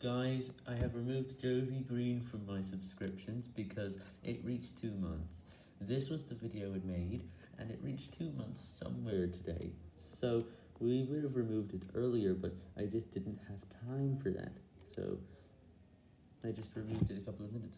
Guys, I have removed Jovi Green from my subscriptions because it reached 2 months. This was the video it made, and it reached 2 months somewhere today. So, we would have removed it earlier, but I just didn't have time for that. So, I just removed it a couple of minutes ago.